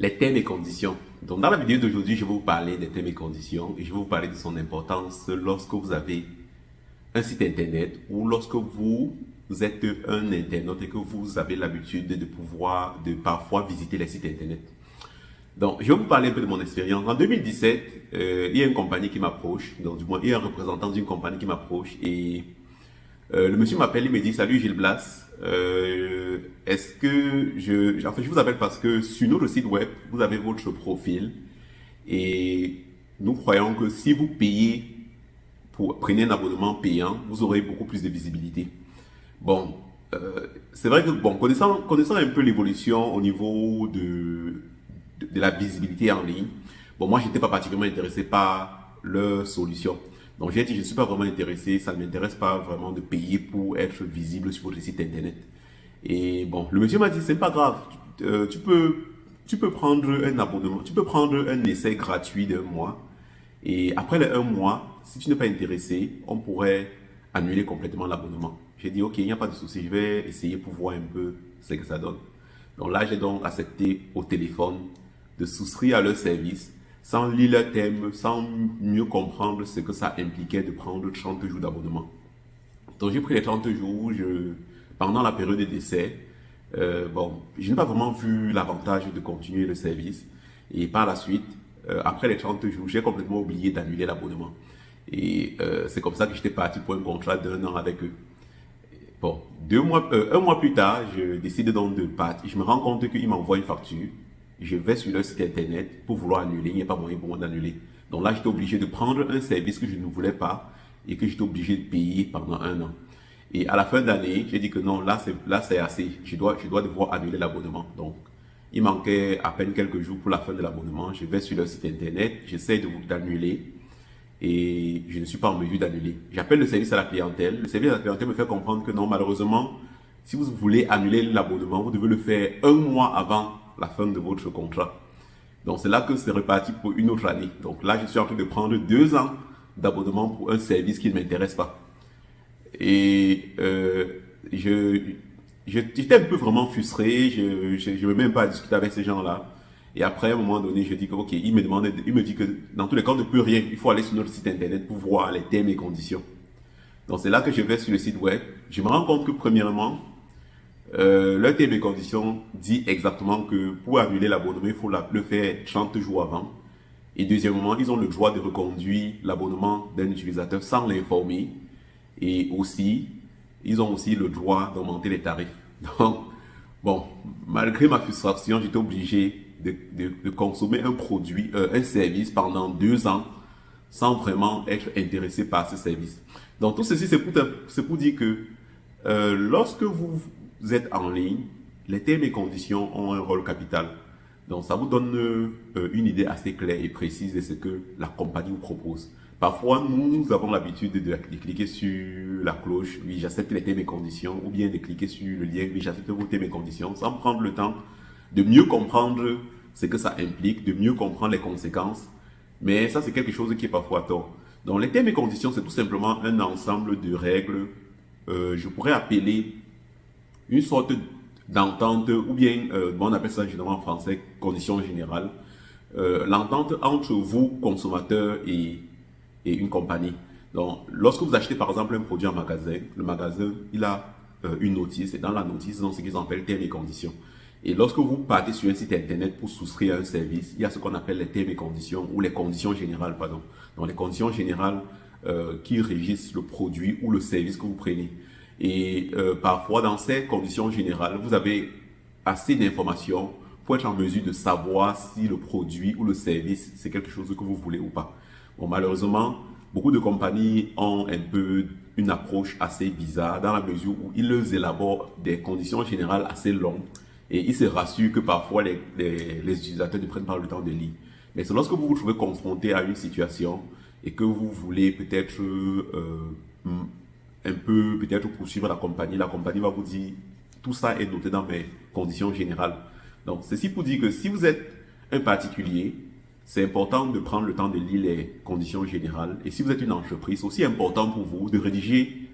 les thèmes et conditions. Donc, dans la vidéo d'aujourd'hui, je vais vous parler des thèmes et conditions et je vais vous parler de son importance lorsque vous avez un site internet ou lorsque vous êtes un internaute et que vous avez l'habitude de pouvoir, de parfois visiter les sites internet. Donc, je vais vous parler un peu de mon expérience. En 2017, euh, il y a une compagnie qui m'approche, donc du moins, il y a un représentant d'une compagnie qui m'approche et euh, le monsieur m'appelle, il me dit « Salut Gilles Blas, euh, est-ce que je... En fait, je vous appelle parce que sur notre site web, vous avez votre profil et nous croyons que si vous payez, pour prenez un abonnement payant, vous aurez beaucoup plus de visibilité. Bon, euh, c'est vrai que, bon, connaissant, connaissant un peu l'évolution au niveau de, de, de, la visibilité en ligne, bon, moi, j'étais pas particulièrement intéressé par leur solution. Donc j'ai dit, je ne suis pas vraiment intéressé, ça ne m'intéresse pas vraiment de payer pour être visible sur votre site internet. Et bon, le monsieur m'a dit, c'est pas grave, euh, tu, peux, tu peux prendre un abonnement, tu peux prendre un essai gratuit d'un mois. Et après les un mois, si tu n'es pas intéressé, on pourrait annuler complètement l'abonnement. J'ai dit, ok, il n'y a pas de souci, je vais essayer pour voir un peu ce que ça donne. Donc là, j'ai donc accepté au téléphone de souscrire à leur service sans lire le thème, sans mieux comprendre ce que ça impliquait de prendre 30 jours d'abonnement. Donc j'ai pris les 30 jours je, pendant la période d'essai. Euh, bon, je n'ai pas vraiment vu l'avantage de continuer le service. Et par la suite, euh, après les 30 jours, j'ai complètement oublié d'annuler l'abonnement. Et euh, c'est comme ça que j'étais parti pour un contrat d'un an avec eux. Bon, deux mois, un mois plus tard, je décide donc de partir. Je me rends compte qu'ils m'envoient une facture je vais sur leur site internet pour vouloir annuler, il n'y a pas moyen pour moi d'annuler. Donc là, j'étais obligé de prendre un service que je ne voulais pas et que j'étais obligé de payer pendant un an. Et à la fin d'année, j'ai dit que non, là c'est assez. Je dois je dois devoir annuler l'abonnement. Donc il manquait à peine quelques jours pour la fin de l'abonnement. Je vais sur leur site internet, j'essaie de d'annuler et je ne suis pas en mesure d'annuler. J'appelle le service à la clientèle. Le service à la clientèle me fait comprendre que non, malheureusement, si vous voulez annuler l'abonnement, vous devez le faire un mois avant la fin de votre contrat. Donc c'est là que c'est reparti pour une autre année. Donc là, je suis en train de prendre deux ans d'abonnement pour un service qui ne m'intéresse pas. Et euh, je j'étais un peu vraiment frustré, je ne veux même pas discuter avec ces gens-là. Et après, à un moment donné, je dis que, ok, il me demande, il me dit que dans tous les cas, on ne peut rien. Il faut aller sur notre site internet pour voir les thèmes et conditions. Donc, c'est là que je vais sur le site web. Je me rends compte que, premièrement, euh, le terme et dit exactement que pour annuler l'abonnement, il faut le faire 30 jours avant. Et deuxièmement, ils ont le droit de reconduire l'abonnement d'un utilisateur sans l'informer. Et aussi, ils ont aussi le droit d'augmenter les tarifs. Donc, bon, malgré ma frustration, j'étais obligé de, de, consommer un produit, euh, un service pendant deux ans sans vraiment être intéressé par ce service. Donc, tout ceci, c'est pour, pour dire que euh, lorsque vous vous êtes en ligne, les termes et conditions ont un rôle capital. Donc, ça vous donne euh, une idée assez claire et précise de ce que la compagnie vous propose. Parfois, nous, avons l'habitude de, cliquer sur la cloche, oui, j'accepte les thèmes et conditions, ou bien de cliquer sur le lien, oui, j'accepte vos thèmes et conditions, sans prendre le temps de mieux comprendre ce que ça implique, de mieux comprendre les conséquences. Mais ça, c'est quelque chose qui est parfois tort. Donc, les thèmes et conditions, c'est tout simplement un ensemble de règles, euh, je pourrais appeler une sorte d'entente, ou bien, euh, on appelle ça généralement en français, conditions générales, euh, l'entente entre vous, consommateur, et, une compagnie. Donc, lorsque vous achetez par exemple un produit en magasin, le magasin, il a euh, une notice, et dans la notice, ont ce qu'ils appellent termes et conditions. Et lorsque vous partez sur un site internet pour souscrire à un service, il y a ce qu'on appelle les termes et conditions, ou les conditions générales, pardon. Donc, les conditions générales qui régissent le produit ou le service que vous prenez. Et euh, parfois, dans ces conditions générales, vous avez assez d'informations pour être en mesure de savoir si le produit ou le service, c'est quelque chose que vous voulez ou pas. Bon, malheureusement, beaucoup de compagnies ont un peu une approche assez bizarre dans la mesure où ils élaborent des conditions générales assez longues et ils se rassurent que parfois les, les, utilisateurs ne prennent pas le temps de lire. Mais c'est lorsque vous vous trouvez confronté à une situation et que vous voulez peut-être euh, un peu peut-être poursuivre la compagnie, la compagnie va vous dire tout ça est noté dans mes conditions générales. Donc, ceci pour dire que si vous êtes un particulier, c'est important de prendre le temps de lire les conditions générales. Et si vous êtes une entreprise, c'est aussi important pour vous de rédiger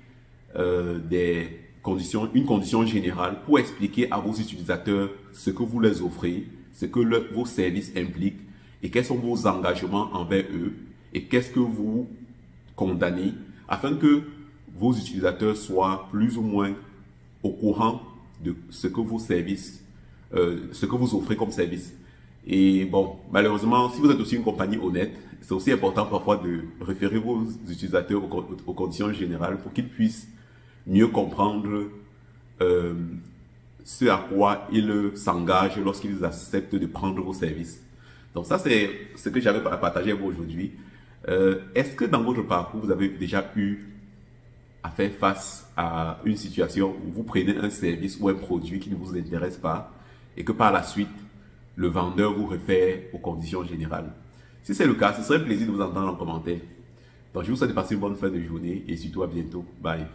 euh, des conditions, une condition générale pour expliquer à vos utilisateurs ce que vous les offrez, ce que vos services impliquent et quels sont vos engagements envers eux et qu'est-ce que vous condamnez afin que vos utilisateurs soient plus ou moins au courant de ce que vos services, euh, ce que vous offrez comme service. Et bon, malheureusement, si vous êtes aussi une compagnie honnête, c'est aussi important parfois de référer vos utilisateurs aux, conditions générales pour qu'ils puissent mieux comprendre euh, ce à quoi ils s'engagent lorsqu'ils acceptent de prendre vos services. Donc ça, c'est ce que j'avais à partager avec vous aujourd'hui. Euh, est-ce que dans votre parcours, vous avez déjà eu à faire face à une situation où vous prenez un service ou un produit qui ne vous intéresse pas et que par la suite, le vendeur vous réfère aux conditions générales. Si c'est le cas, ce serait un plaisir de vous entendre en commentaire. Donc, je vous souhaite de passer une bonne fin de journée et surtout à bientôt. Bye.